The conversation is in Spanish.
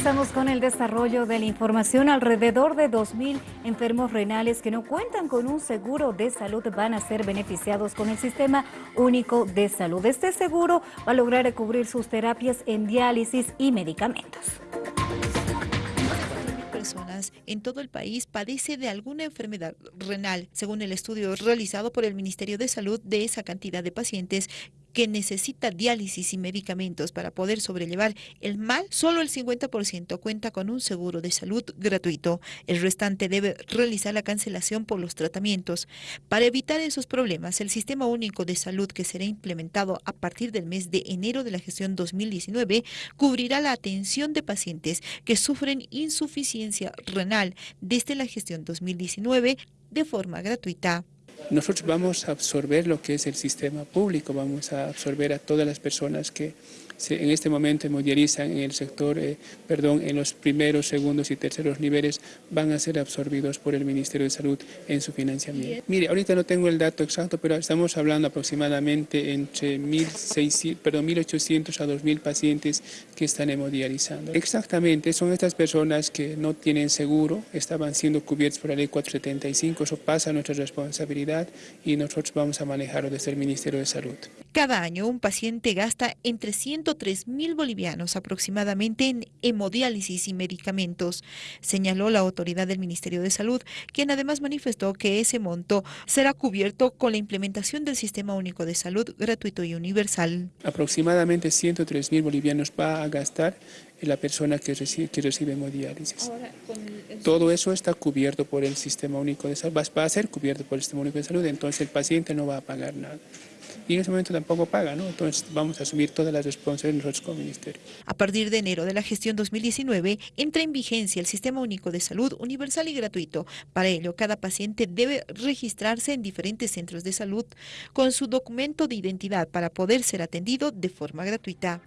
Avanzamos con el desarrollo de la información. Alrededor de 2.000 enfermos renales que no cuentan con un seguro de salud van a ser beneficiados con el Sistema Único de Salud. Este seguro va a lograr cubrir sus terapias en diálisis y medicamentos personas en todo el país padece de alguna enfermedad renal, según el estudio realizado por el Ministerio de Salud de esa cantidad de pacientes que necesita diálisis y medicamentos para poder sobrellevar el mal, solo el 50% cuenta con un seguro de salud gratuito. El restante debe realizar la cancelación por los tratamientos. Para evitar esos problemas, el Sistema Único de Salud que será implementado a partir del mes de enero de la gestión 2019 cubrirá la atención de pacientes que sufren insuficiencia renal desde la gestión 2019 de forma gratuita. Nosotros vamos a absorber lo que es el sistema público, vamos a absorber a todas las personas que en este momento hemodializan en el sector, eh, perdón, en los primeros, segundos y terceros niveles van a ser absorbidos por el Ministerio de Salud en su financiamiento. Mire, ahorita no tengo el dato exacto, pero estamos hablando aproximadamente entre 1.800 a 2.000 pacientes que están hemodializando. Exactamente, son estas personas que no tienen seguro, estaban siendo cubiertos por la ley 475, eso pasa a nuestra responsabilidad y nosotros vamos a manejarlo desde el Ministerio de Salud. Cada año un paciente gasta entre 103 mil bolivianos aproximadamente en hemodiálisis y medicamentos, señaló la autoridad del Ministerio de Salud, quien además manifestó que ese monto será cubierto con la implementación del Sistema Único de Salud gratuito y universal. Aproximadamente 103 mil bolivianos va a gastar la persona que recibe, que recibe hemodiálisis. Todo eso está cubierto por el Sistema Único de Salud, va a ser cubierto por el Sistema Único de Salud, entonces el paciente no va a pagar nada y en ese momento tampoco paga, ¿no? Entonces vamos a asumir todas las ministerio. A partir de enero de la gestión 2019 entra en vigencia el Sistema Único de Salud universal y gratuito. Para ello, cada paciente debe registrarse en diferentes centros de salud con su documento de identidad para poder ser atendido de forma gratuita.